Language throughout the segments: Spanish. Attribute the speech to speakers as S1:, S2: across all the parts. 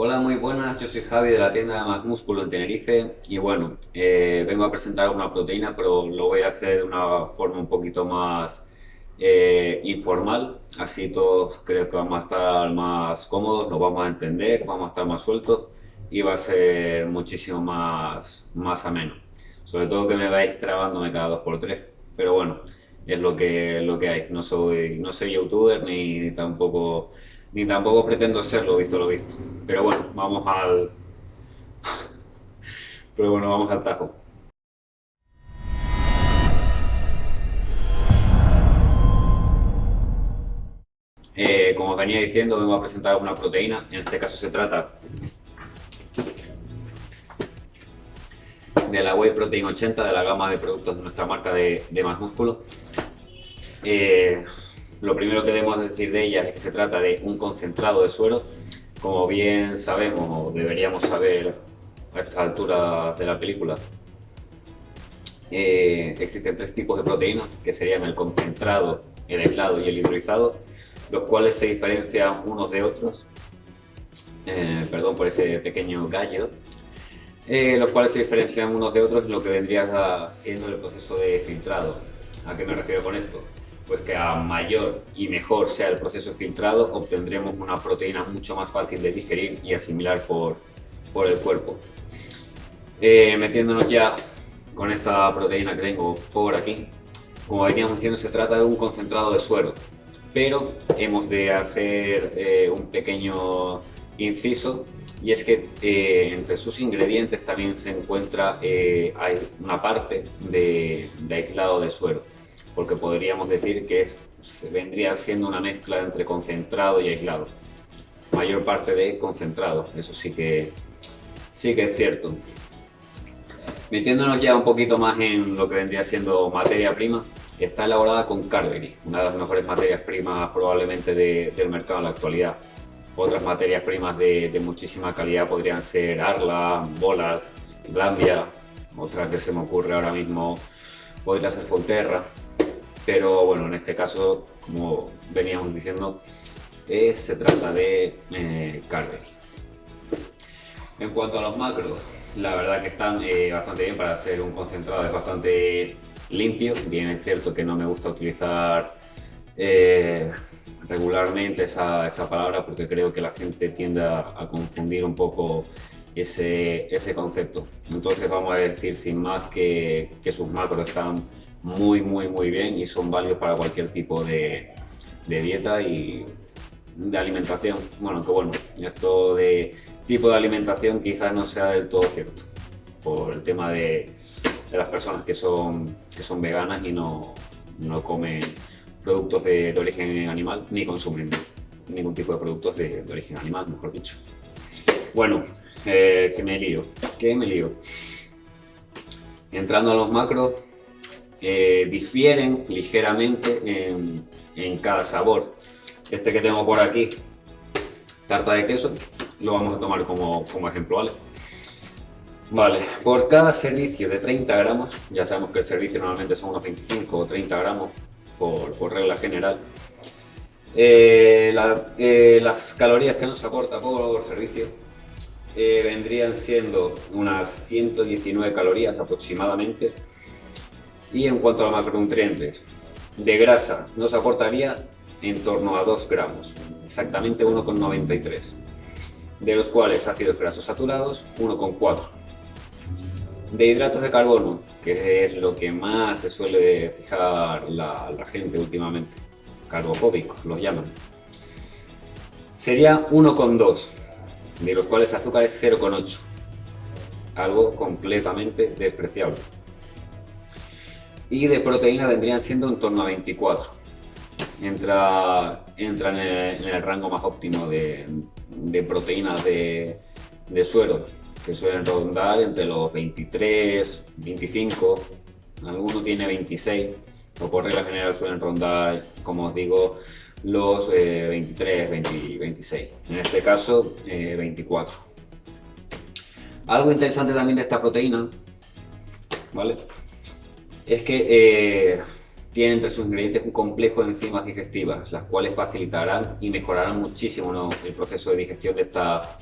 S1: Hola, muy buenas, yo soy Javi de la tienda Más Músculo en Tenerife y bueno, eh, vengo a presentar una proteína pero lo voy a hacer de una forma un poquito más eh, informal, así todos creo que vamos a estar más cómodos, nos vamos a entender, vamos a estar más sueltos y va a ser muchísimo más, más ameno. Sobre todo que me vais trabándome cada dos por tres, pero bueno, es lo que, lo que hay, no soy, no soy youtuber ni tampoco ni tampoco pretendo serlo, visto lo visto. Pero bueno, vamos al... Pero bueno, vamos al tajo. Eh, como venía diciendo, vengo a presentar una proteína. En este caso se trata de la Whey Protein 80 de la gama de productos de nuestra marca de, de Más Músculo. Eh, lo primero que debemos decir de ella es que se trata de un concentrado de suero. Como bien sabemos, o deberíamos saber a esta altura de la película, eh, existen tres tipos de proteínas, que serían el concentrado, el aislado y el hidrolizado, los cuales se diferencian unos de otros, eh, perdón por ese pequeño gallo, los cuales se diferencian unos de otros lo que vendría siendo el proceso de filtrado. ¿A qué me refiero con esto? Pues que a mayor y mejor sea el proceso filtrado, obtendremos una proteína mucho más fácil de digerir y asimilar por, por el cuerpo. Eh, metiéndonos ya con esta proteína que tengo por aquí, como veníamos diciendo, se trata de un concentrado de suero, pero hemos de hacer eh, un pequeño inciso y es que eh, entre sus ingredientes también se encuentra hay una parte de, de aislado de suero porque podríamos decir que es, vendría siendo una mezcla entre concentrado y aislado. Mayor parte de concentrado, eso sí que, sí que es cierto. Metiéndonos ya un poquito más en lo que vendría siendo materia prima, está elaborada con Carberry, una de las mejores materias primas probablemente del mercado en la actualidad. Otras materias primas de, muchísima calidad podrían ser Arla, Bola, Glambia, otra que se me ocurre ahora mismo podría ser Fonterra pero bueno, en este caso, como veníamos diciendo, eh, se trata de eh. En cuanto a los macros, la verdad que están eh, bastante bien para hacer un concentrado, es bastante limpio, bien es cierto que no me gusta utilizar eh, regularmente esa, esa, palabra porque creo que la gente tiende a, confundir un poco ese, ese, concepto. Entonces vamos a decir sin más que sus macros están muy, muy, muy bien y son válidos para cualquier tipo de, dieta y de alimentación. Bueno, que bueno, esto de tipo de alimentación quizás no sea del todo cierto por el tema de, las personas que son, que son veganas y no, no comen productos de, origen animal ni consumen ningún tipo de productos de, origen animal, mejor dicho. Bueno, eh, que me lío, que me lío. Entrando a los macros, eh, difieren ligeramente en, cada sabor. Este que tengo por aquí, tarta de queso, lo vamos a tomar como, como ejemplo, ¿vale? Vale, por cada servicio de 30 gramos, ya sabemos que el servicio normalmente son unos 25 o 30 gramos por, regla general, eh, eh, las calorías que nos aporta por servicio vendrían siendo unas 119 calorías aproximadamente y en cuanto a macronutrientes, de grasa nos aportaría en torno a 2 gramos, exactamente 1,93, de los cuales ácidos grasos saturados 1,4. De hidratos de carbono, que es lo que más se suele fijar la, la gente últimamente, carbofóbicos los llaman, sería 1,2, de los cuales azúcar es 0,8, algo completamente despreciable y de proteína vendrían siendo en torno a 24. Entra, entra en, el, rango más óptimo de, proteínas de, de, suero, que suelen rondar entre los 23, 25, alguno tiene 26, o por regla general suelen rondar, como os digo, los 23, 26. En este caso, 24. Eh, Algo interesante también de esta proteína, ¿vale? Es que eh, tiene entre sus ingredientes un complejo de enzimas digestivas, las cuales facilitarán y mejorarán muchísimo el proceso de digestión de esta,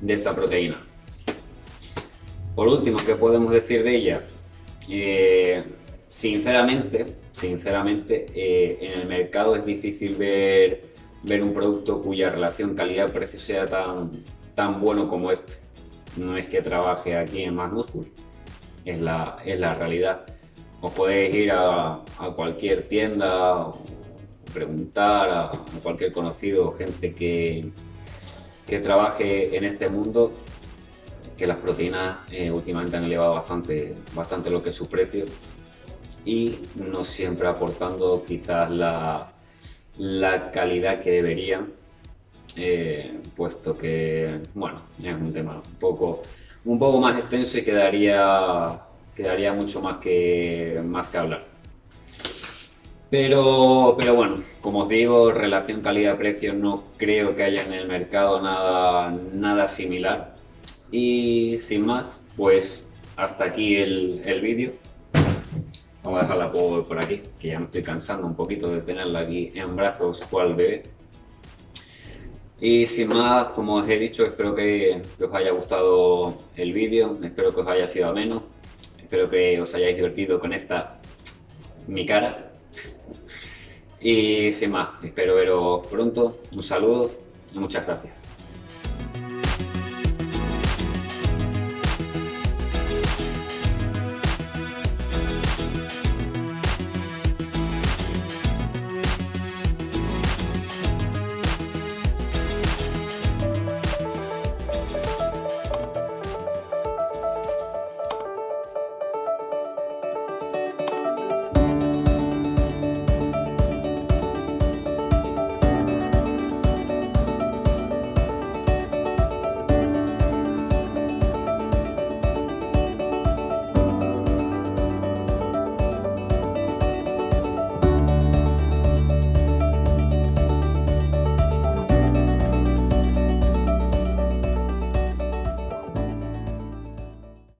S1: de esta proteína. Por último, ¿qué podemos decir de ella? Eh, sinceramente, sinceramente eh, en el mercado es difícil ver, ver un producto cuya relación calidad-precio sea tan, tan bueno como este. No es que trabaje aquí en Más Músculo, es la, es la realidad. Os podéis ir a, cualquier tienda, preguntar a, cualquier conocido o gente que, que trabaje en este mundo que las proteínas eh, últimamente han elevado bastante, bastante lo que es su precio. Y no siempre aportando quizás la, la calidad que deberían, eh, puesto que, bueno, es un tema un poco, un poco más extenso y quedaría, quedaría mucho más que, más que hablar. Pero, pero bueno, como os digo, relación calidad-precio no creo que haya en el mercado nada, nada similar. Y sin más, pues hasta aquí el, el vídeo. Vamos a dejarla por, por, aquí, que ya me estoy cansando un poquito de tenerla aquí en brazos cual bebé. Y sin más, como os he dicho, espero que, que os haya gustado el vídeo, espero que os haya sido ameno, espero que os hayáis divertido con esta mi cara y sin más, espero veros pronto, un saludo y muchas gracias.